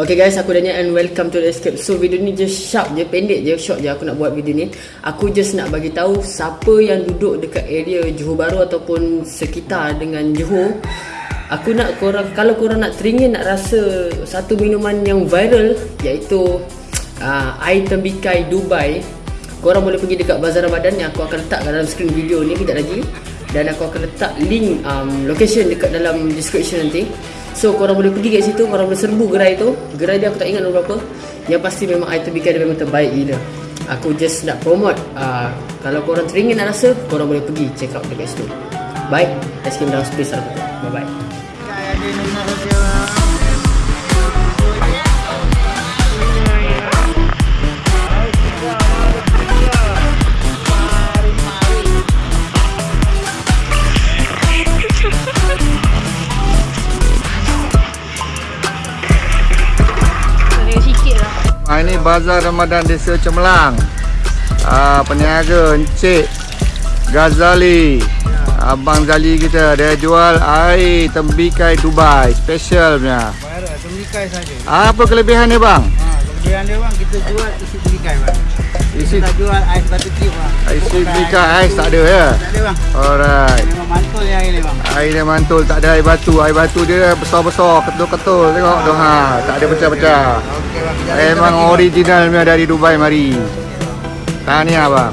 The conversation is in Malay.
Okay guys, aku Daniel and welcome to the Escape. So video ni just sharp je, pendek je, short je aku nak buat video ni. Aku just nak bagi tahu siapa yang duduk dekat area Johor Bahru ataupun sekitar dengan Johor. Aku nak korang, kalau korang nak teringin nak rasa satu minuman yang viral iaitu uh, air tembikai Dubai. Korang boleh pergi dekat Bazar Ramadan yang aku akan letak dalam screen video ni kejap lagi. Dan aku akan letak link um, location dekat dalam description nanti. So korang boleh pergi kat situ Korang boleh serbu gerai tu. Gerai dia aku tak ingat berapa. Yang pasti memang item bikin dia memang terbaik gila. Aku just nak promote uh, Kalau korang teringin nak rasa Korang boleh pergi check out dekat situ. Baik Let's game dalam space lah. Bye bye Ha, ini Bazar Ramadan Desa Cemerlang. Ah, peniaga Encik Ghazali. Abang Zali kita dia jual air tembikai Dubai special punya. Tembikai saja. Apa kelebihan dia bang? Ha, kelebihan dia bang, kita jual isi tembikai bang. Isi Kita tak jual ais batu tip bang. isi tembikai ais ais tak ada ya. Tak ada bang. Alright. Memang bang. Air dia mantul tak ada air batu. Air batu dia besar-besar, ketul-ketul. Tengok tu ha, tak ada pecah-pecah. Okey bang, kita Memang original punya dari Dubai mari. Tahniah bang.